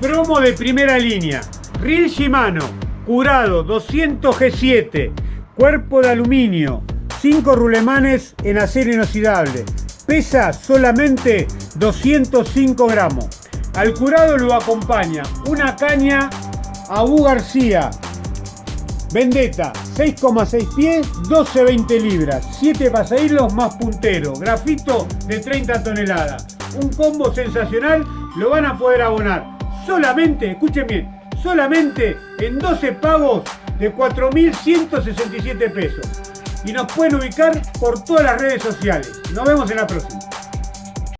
Promo de primera línea. Reel Shimano, curado 200 G7, cuerpo de aluminio, 5 rulemanes en acero inoxidable. Pesa solamente 205 gramos. Al curado lo acompaña una caña Abu García. Vendetta, 6,6 pies, 12-20 libras, 7 pasahilos más puntero, grafito de 30 toneladas. Un combo sensacional, lo van a poder abonar solamente, escuchen bien, solamente en 12 pagos de 4.167 pesos. Y nos pueden ubicar por todas las redes sociales. Nos vemos en la próxima.